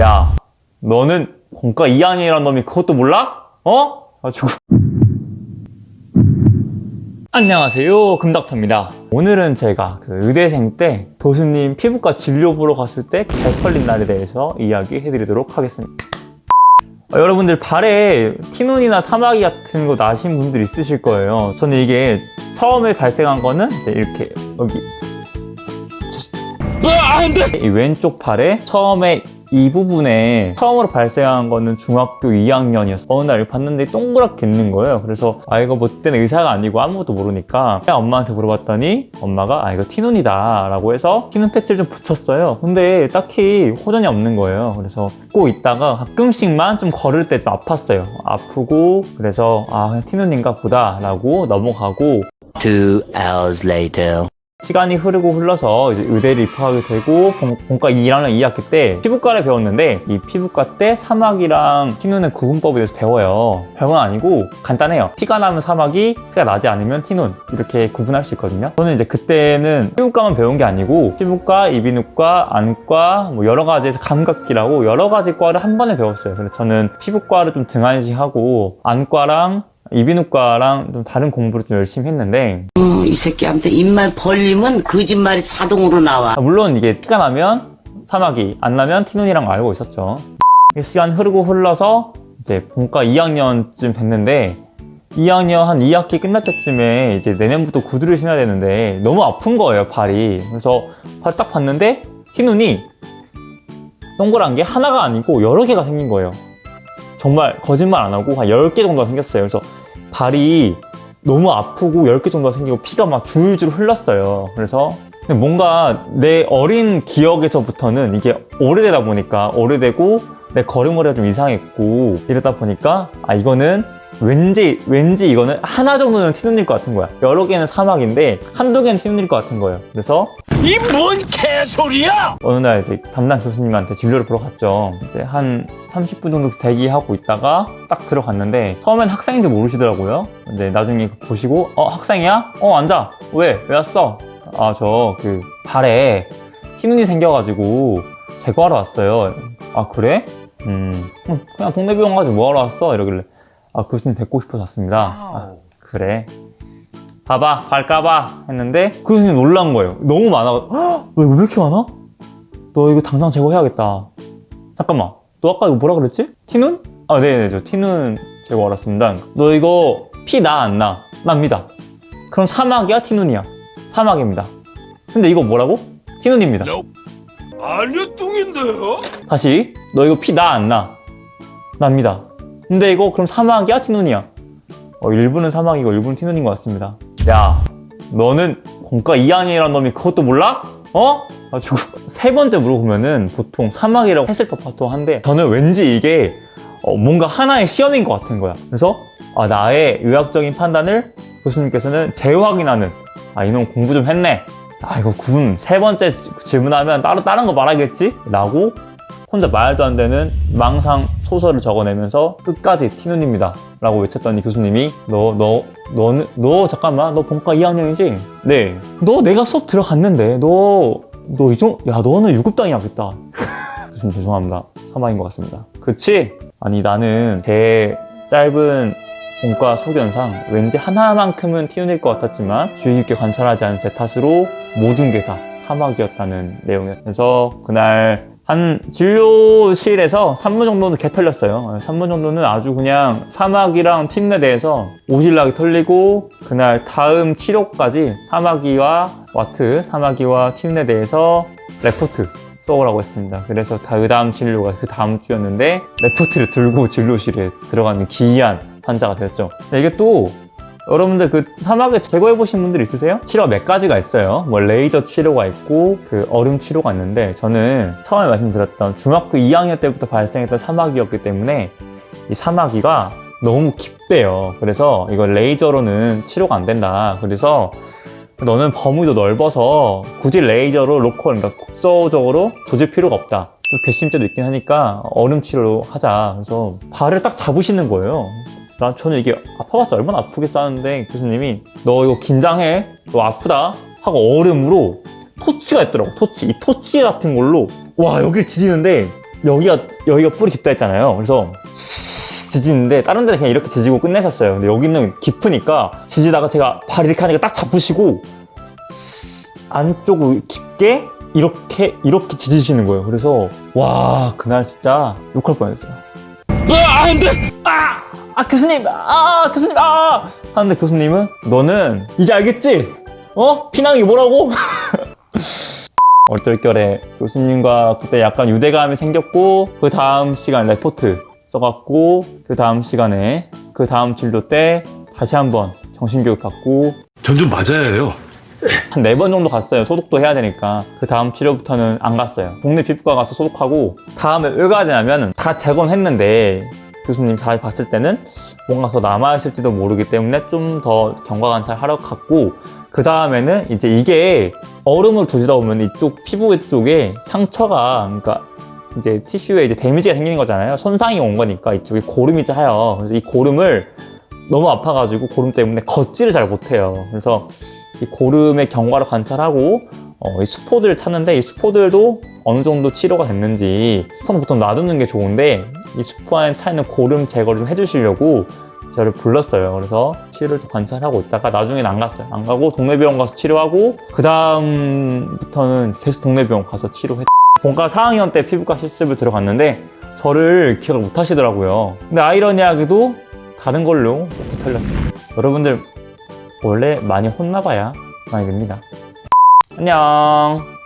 야, 너는 공과 2학년이란 놈이 그것도 몰라? 어? 아주 안녕하세요 금닥터입니다. 오늘은 제가 그 의대생 때 교수님 피부과 진료 보러 갔을 때 개 털린 날에 대해서 이야기해 드리도록 하겠습니다. 어, 여러분들 발에 티눈이나 사마귀 같은 거 나신 분들 있으실 거예요. 저는 이게 처음에 발생한 거는 이제 이렇게 여기. 이 왼쪽 팔에 처음에 이 부분에 처음으로 발생한 거는 중학교 2학년이었어 어느 날 봤는데 동그랗게 있는 거예요. 그래서 아 이거 뭐 그때는 의사가 아니고 아무것도 모르니까 엄마한테 물어봤더니 엄마가 아 이거 티눈이다 라고 해서 티눈 패치를 좀 붙였어요. 근데 딱히 호전이 없는 거예요. 그래서 꼭 있다가 가끔씩만 좀 걸을 때 좀 아팠어요. 아프고 그래서 아 그냥 티눈인가 보다 라고 넘어가고. Two hours later. 시간이 흐르고 흘러서 이제 의대를 입학하게 되고 본- 본과 1학년 2학기 때 피부과를 배웠는데 이 피부과 때 사막이랑 티눈의 구분법에 대해서 배워요. 별건 아니고 간단해요. 피가 나면 사막이 피가 나지 않으면 티눈. 이렇게 구분할 수 있거든요. 저는 이제 그때는 피부과만 배운 게 아니고 피부과, 이비인후과, 안과 뭐 여러 가지에서 감각기라고 여러 가지 과를 한 번에 배웠어요. 그래서 저는 피부과를 좀 등한시하고 안과랑 이비인후과랑 좀 다른 공부를 좀 열심히 했는데 어, 이 새끼한테 입만 벌리면 거짓말이 자동으로 나와. 아, 물론 이게 티가 나면 사마귀, 안 나면 티눈이랑 알고 있었죠. 시간 흐르고 흘러서 이제 본과 2학년쯤 됐는데 2학년 한 2학기 끝날 때쯤에 이제 내년부터 구두를 신어야 되는데 너무 아픈 거예요, 발이. 그래서 발 딱 봤는데 티눈이 동그란 게 하나가 아니고 여러 개가 생긴 거예요. 정말 거짓말 안 하고 한 10개 정도가 생겼어요. 그래서 발이 너무 아프고 10개 정도가 생기고 피가 막 줄줄 흘렀어요. 그래서 뭔가 내 어린 기억에서부터는 이게 오래되다 보니까 오래되고 내 걸음걸이가 좀 이상했고 이러다 보니까 아 이거는 왠지 왠지 이거는 하나 정도는 티눈일 것 같은 거야. 여러 개는 사막인데 한두 개는 티눈일 것 같은 거예요. 그래서 이 뭔 개소리야! 어느 날 이제 담당 교수님한테 진료를 보러 갔죠. 이제 한 30분 정도 대기하고 있다가 딱 들어갔는데 처음엔 학생인지 모르시더라고요. 근데 나중에 보시고 어 학생이야? 어 앉아. 왜? 왜 왔어? 아 저 그 발에 티눈이 생겨가지고 제거하러 왔어요. 아 그래? 음 음, 그냥 동네 병원 가서 뭐하러 왔어? 이러길래 아 교수님 뵙고 싶어서 왔습니다. 아, 그래. 봐봐 발 까봐 했는데 그 교수님 놀란 거예요 너무 많아 이거 왜 이렇게 많아? 너 이거 당장 제거해야겠다 잠깐만 너 아까 이거 뭐라 그랬지? 티눈? 아 네네 저 티눈 제거하러 왔습니다 너 이거 피 나 안 나? 납니다 그럼 사막이야 티눈이야? 사막입니다 근데 이거 뭐라고? 티눈입니다 아니요 뚱인데요? 다시 너 이거 피 나 안 나? 납니다 근데 이거 그럼 사막이야 티눈이야? 어, 일부는 사막이고 일부는 티눈인 것 같습니다 야 너는 공과 2학년이란 놈이 그것도 몰라? 어? 가지고 세 번째 물어보면은 보통 사막이라고 했을 법도 한데 저는 왠지 이게 어, 뭔가 하나의 시험인 것 같은 거야 그래서 아, 나의 의학적인 판단을 교수님께서는 재확인하는 아 이놈 공부 좀 했네 아 이거 구분 세 번째 질문하면 따로 다른 거 말하겠지? 라고 혼자 말도 안 되는 망상 소설을 적어내면서 끝까지 티눈입니다. 라고 외쳤더니 교수님이 너 너 너는 너 잠깐만. 너 본과 2학년이지? 네 너 내가 수업 들어갔는데. 너 너 이정 야 너는 유급당해야겠다. 교수님 죄송합니다. 사망인 것 같습니다. 그치? 아니 나는 제 짧은 본과 소견상 왠지 하나만큼은 티눈일 것 같았지만 주의 깊게 관찰하지 않은 제 탓으로 모든 게 다 사막이었다는 내용이어서 그날 한 진료실에서 3분 정도는 개 털렸어요 3분 정도는 아주 그냥 사막이랑 틴에 대해서 오질나게 털리고 그날 다음 치료까지 사마귀와 와트, 사마귀와 틴에 대해서 레포트 써오라고 했습니다. 그래서 다그 다음 진료가 그 다음 주였는데 레포트를 들고 진료실에 들어가는 기이한 환자가 되었죠. 이게 또 여러분들 그 사마귀를 제거해 보신 분들 있으세요? 치료가 몇 가지가 있어요. 뭐 레이저 치료가 있고 그 얼음 치료가 있는데 저는 처음에 말씀드렸던 중학교 2학년 때부터 발생했던 사마귀였기 때문에 이 사마귀가 너무 깊대요. 그래서 이거 레이저로는 치료가 안 된다. 그래서 너는 범위도 넓어서 굳이 레이저로 local, 그러니까 국소적으로 조질 필요가 없다. 좀 괘씸죄도 있긴 하니까 얼음 치료로 하자. 그래서 발을 딱 잡으시는 거예요. 난 저는 이게 아파봤자 얼마나 아프겠어 하는데 교수님이 너 이거 긴장해. 너 아프다. 하고 얼음으로 토치가 있더라고. 토치. 이 토치 같은 걸로 와 여기를 지지는데 여기가 여기가 뿌리 깊다 했잖아요. 그래서 지지는데 다른 데는 그냥 이렇게 지지고 끝내셨어요. 근데 여기는 깊으니까 지지다가 제가 발 이렇게 하니까 딱 잡으시고 안쪽으로 깊게 이렇게 이렇게 지지시는 거예요. 그래서 와 그날 진짜 욕할 뻔했어요. 아, 안 돼! 아! 아 교수님! 아 교수님! 아! 하는데 교수님은 너는 이제 알겠지? 어? 피낭이 뭐라고? 얼떨결에 교수님과 그때 약간 유대감이 생겼고 그 다음 시간 레포트 써갖고 그 다음 시간에 그 다음 진료 때 다시 한번 정신교육 받고 전 좀 맞아야 해요. 한 네 번 정도 갔어요. 소독도 해야 되니까. 그 다음 치료부터는 안 갔어요. 동네 피부과 가서 소독하고 다음에 왜 가야 되냐면 다 재건했는데 교수님 잘 봤을 때는 뭔가 더 남아있을지도 모르기 때문에 좀 더 경과 관찰하러 갔고 그 다음에는 이제 이게 얼음을 두시다 보면 이쪽 피부 쪽에 상처가 그러니까 이제 티슈에 이제 데미지가 생기는 거잖아요. 손상이 온 거니까 이쪽에 고름이 짜요. 그래서 이 고름을 너무 아파가지고 고름 때문에 걷지를 잘 못해요. 그래서 이 고름의 경과를 관찰하고 어, 이 스포들을 찾는데 이 스포들도 어느 정도 치료가 됐는지 스포는 보통 놔두는 게 좋은데 이 스포 안에 차 있는 고름 제거를 좀 해주시려고 저를 불렀어요. 그래서 치료를 좀 관찰하고 있다가 나중에는 안 갔어요. 안 가고 동네 병원 가서 치료하고 그 다음부터는 계속 동네 병원 가서 치료했. 본과 4학년 때 피부과 실습을 들어갔는데 저를 기억을 못 하시더라고요. 근데 아이러니하게도 다른 걸로 이렇게 털렸어요. 여러분들 원래 많이 혼나봐야 많이 됩니다. 안녕.